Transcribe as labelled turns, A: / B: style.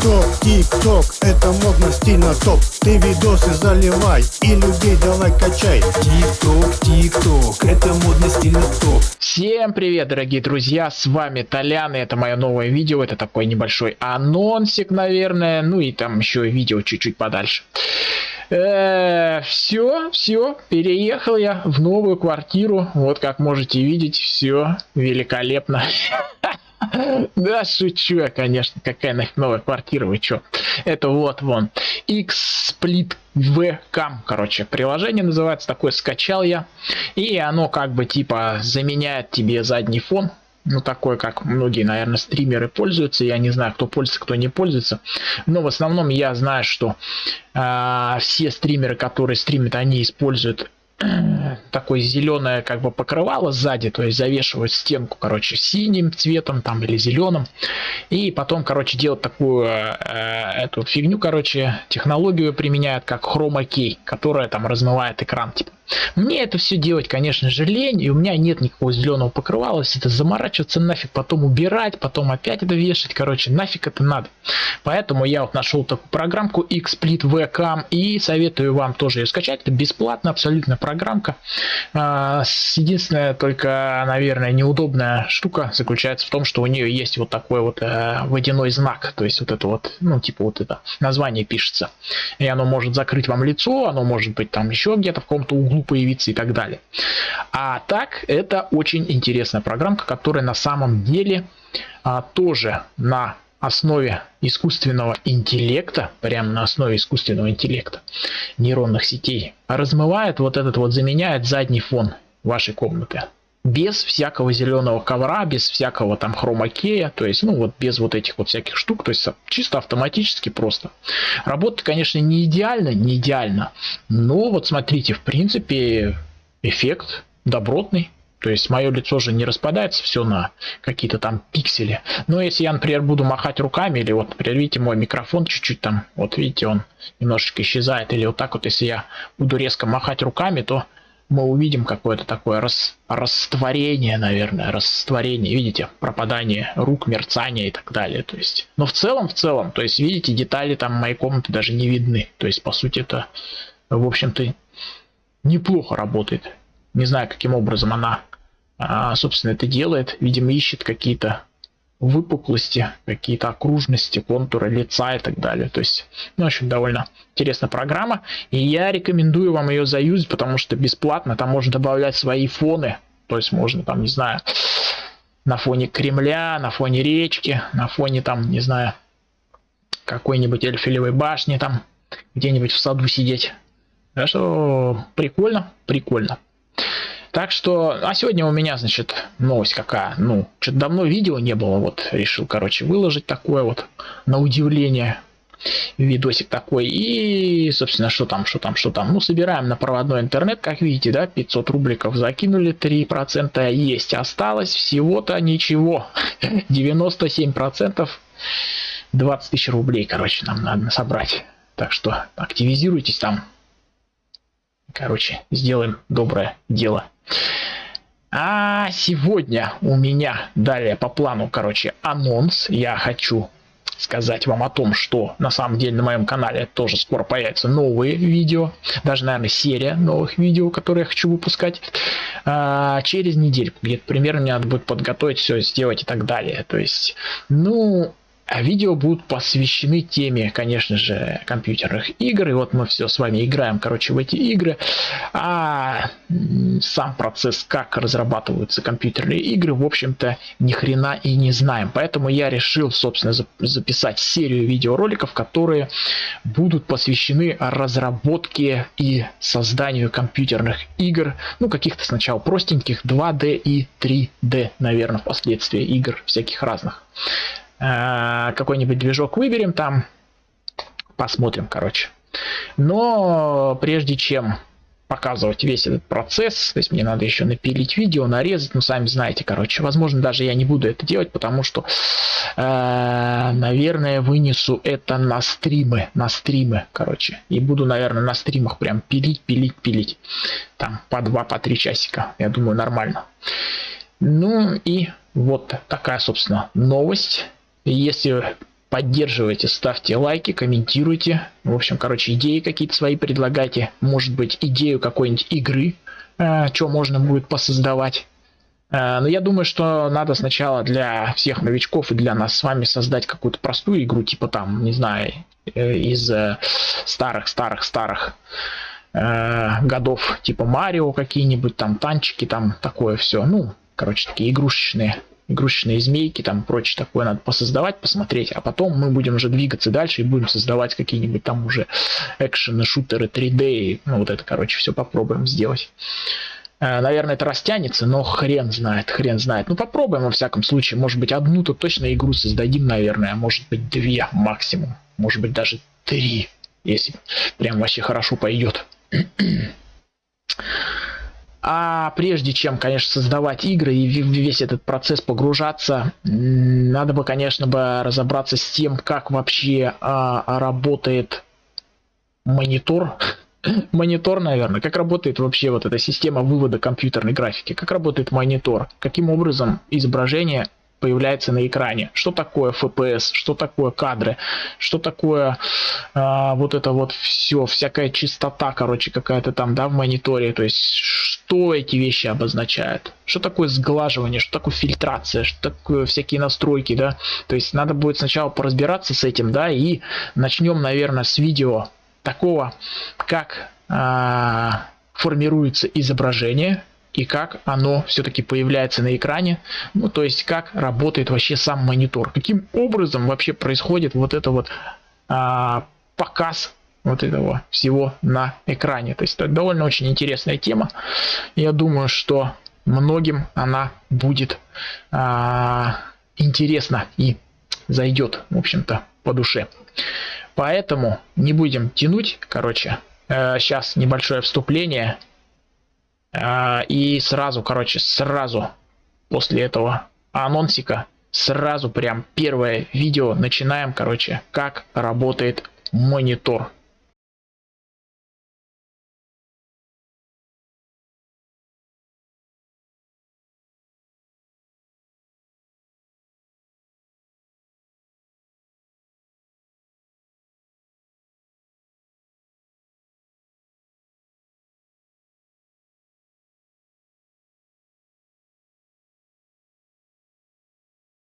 A: Тик-ток, тик-ток, это модно, стильно топ Ты видосы заливай и людей давай качай
B: Тик-ток, тик-ток, это модно, стильно топ
C: Всем привет, дорогие друзья, с вами Толян, и это мое новое видео, это такой небольшой анонсик, наверное, ну и там еще видео чуть-чуть подальше. Э, все, все, переехал я в новую квартиру, вот как можете видеть, все великолепно. Да, шучу я, конечно. Какая нафиг новая квартира, вы чё? Это вот, вон. X-Split VCAM, короче, приложение называется, такое скачал я. И оно как бы типа заменяет тебе задний фон. Ну, такой, как многие, наверное, стримеры пользуются. Я не знаю, кто пользуется, кто не пользуется. Но в основном я знаю, что э, все стримеры, которые стримят, они используют такое зеленое как бы покрывало сзади, то есть завешивают стенку, короче, синим цветом там или зеленым, и потом, короче, делать такую э, эту фигню, короче, технологию применяют как хрома кей, которая там размывает экран, типа. Мне это все делать, конечно же, лень, и у меня нет никакого зеленого покрывала, это заморачиваться нафиг, потом убирать, потом опять это вешать, короче, нафиг это надо. Поэтому я вот нашел такую программку XSplit VCAM и советую вам тоже ее скачать, это бесплатно, абсолютно программка. А, единственная только, наверное, неудобная штука заключается в том, что у нее есть вот такой вот э, водяной знак, то есть вот это вот, ну типа вот это название пишется, и оно может закрыть вам лицо, оно может быть там еще где-то в каком-то углу появиться и так далее. А так, это очень интересная программка, которая на самом деле а, тоже на основе искусственного интеллекта, прямо на основе искусственного интеллекта нейронных сетей, размывает вот этот вот, заменяет задний фон вашей комнаты без всякого зеленого ковра, без всякого там хромакея, то есть, ну вот без вот этих вот всяких штук, то есть чисто автоматически просто. Работа, конечно, не идеально, не идеально, но вот смотрите, в принципе, эффект добротный. То есть мое лицо же не распадается все на какие-то там пиксели. Но если я, например, буду махать руками, или вот, например, видите, мой микрофон чуть-чуть там, вот видите, он немножечко исчезает, или вот так вот, если я буду резко махать руками, то мы увидим какое-то такое рас, растворение, наверное, растворение, видите, пропадание рук, мерцание и так далее. То есть, но в целом, в целом, то есть, видите, детали там моей комнаты даже не видны. То есть, по сути, это, в общем-то, неплохо работает. Не знаю, каким образом она, а, собственно, это делает. Видимо, ищет какие-то выпуклости, какие-то окружности, контуры лица и так далее. То есть, ну, в общем, довольно интересная программа. И я рекомендую вам ее заюзать, потому что бесплатно. Там можно добавлять свои фоны. То есть можно там, не знаю, на фоне Кремля, на фоне речки, на фоне там, не знаю, какой-нибудь Эльфелевой башни там, где-нибудь в саду сидеть. Так что прикольно, прикольно. Так что, а сегодня у меня, значит, новость какая. Ну, что-то давно видео не было, вот решил, короче, выложить такое вот, на удивление, видосик такой. И, собственно, что там, что там, что там. Ну, собираем на проводной интернет, как видите, да, 500 рубликов закинули, 3% есть. Осталось всего-то ничего. 97%, 20 тысяч рублей, короче, нам надо собрать. Так что активизируйтесь там. Короче, сделаем доброе дело. А сегодня у меня далее по плану, короче, анонс. Я хочу сказать вам о том, что на самом деле на моем канале тоже скоро появятся новые видео, даже, наверное, серия новых видео, которые я хочу выпускать а, через неделю. Где-то примерно мне надо будет подготовить все, сделать и так далее. То есть, ну, видео будут посвящены теме, конечно же, компьютерных игр. И вот мы все с вами играем, короче, в эти игры. А сам процесс, как разрабатываются компьютерные игры, в общем-то, ни хрена и не знаем. Поэтому я решил, собственно, записать серию видеороликов, которые будут посвящены разработке и созданию компьютерных игр. Ну, каких-то сначала простеньких 2D и 3D, наверное, впоследствии игр всяких разных. Э, какой-нибудь движок выберем там, посмотрим, короче. Но прежде чем показывать весь этот процесс, то есть мне надо еще напилить видео, нарезать, ну сами знаете, короче, возможно даже я не буду это делать, потому что, э, наверное, вынесу это на стримы, на стримы, короче, и буду, наверное, на стримах прям пилить, пилить, пилить, там по два, по три часика, я думаю, нормально. Ну и вот такая, собственно, новость. Если поддерживайте, ставьте лайки, комментируйте. В общем, короче, идеи какие-то свои предлагайте. Может быть, идею какой-нибудь игры, э, что можно будет посоздавать. Э, но я думаю, что надо сначала для всех новичков и для нас с вами создать какую-то простую игру, типа там, не знаю, э, из старых-старых-старых э, годов, типа Марио какие-нибудь, там танчики, там такое все. Ну, короче, такие игрушечные игрушечные змейки, там прочее такое надо посоздавать, посмотреть, а потом мы будем уже двигаться дальше и будем создавать какие-нибудь там уже экшены, шутеры 3D, ну вот это, короче, все попробуем сделать. Э, наверное, это растянется, но хрен знает, хрен знает. Ну, попробуем во всяком случае. Может быть, одну-то точно игру создадим, наверное. А может быть, две максимум. Может быть, даже три, если прям вообще хорошо пойдет. А прежде чем, конечно, создавать игры и весь этот процесс погружаться, надо бы, конечно, бы разобраться с тем, как вообще а, работает монитор монитор, наверное. Как работает вообще вот эта система вывода компьютерной графики? Как работает монитор? Каким образом изображение появляется на экране? Что такое FPS? Что такое кадры? Что такое а, вот это вот все, всякая частота, короче, какая-то там, да, в мониторе? То есть, что эти вещи обозначают? Что такое сглаживание? Что такое фильтрация? Что такое всякие настройки, да? То есть, надо будет сначала поразбираться с этим, да, и начнем, наверное, с видео такого, как а, формируется изображение и как оно все-таки появляется на экране, ну то есть как работает вообще сам монитор, каким образом вообще происходит вот это вот а, показ вот этого всего на экране. То есть это довольно очень интересная тема. Я думаю, что многим она будет а, интересна и зайдет, в общем-то, по душе. Поэтому не будем тянуть, короче. Э, сейчас небольшое вступление. Э, и сразу, короче, сразу после этого анонсика, сразу прям первое видео начинаем, короче, как работает монитор.